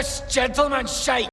this gentleman shite!